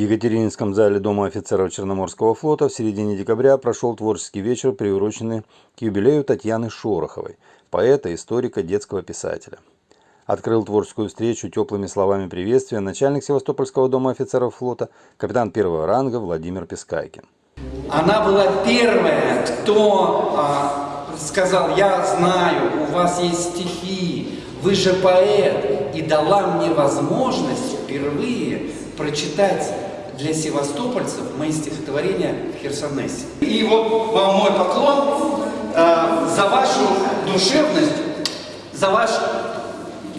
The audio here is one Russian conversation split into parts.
Екатерининском зале Дома офицеров Черноморского флота в середине декабря прошел творческий вечер, приуроченный к юбилею Татьяны Шороховой, поэта, историка, детского писателя. Открыл творческую встречу теплыми словами приветствия начальник Севастопольского Дома офицеров флота, капитан первого ранга Владимир Пескайкин. Она была первая, кто а, сказал, я знаю, у вас есть стихи, вы же поэт, и дала мне возможность впервые прочитать для севастопольцев мои стихотворения в Херсонесе. И вот вам мой поклон э, за вашу душевность, за ваш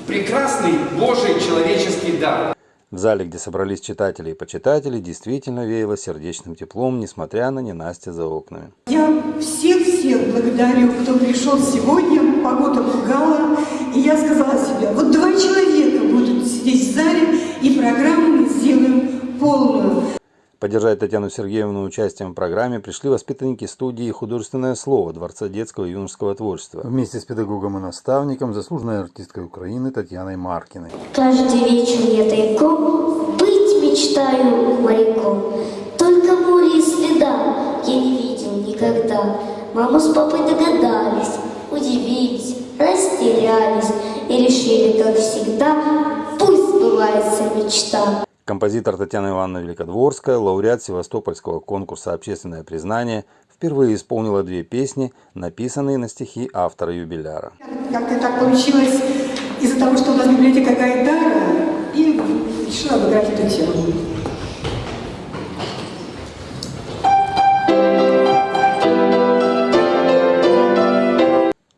прекрасный Божий человеческий дар. В зале, где собрались читатели и почитатели, действительно веяло сердечным теплом, несмотря на ненастье за окнами. Я всех-всех благодарю, кто пришел сегодня, погода пугала, и я сказала полную. Поддержать Татьяну Сергеевну участием в программе пришли воспитанники студии «Художественное слово» Дворца детского и юношеского творчества вместе с педагогом и наставником, заслуженной артисткой Украины Татьяной Маркиной. Каждый вечер я тайком быть мечтаю моряком. Только море и следа я не видел никогда. Мама с папой догадались, удивились, растерялись и решили, как всегда, пусть сбывается мечта. Композитор Татьяна Ивановна Великодворская, лауреат Севастопольского конкурса «Общественное признание», впервые исполнила две песни, написанные на стихи автора юбиляра. Как-то так получилось из-за того, что у нас библиотека Гайдара, и решила выбрать эту тему.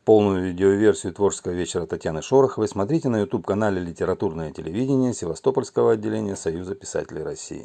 Полную видеоверсию творческого вечера Татьяны Шороховой смотрите на YouTube-канале «Литературное телевидение» Севастопольского отделения Союза писателей России.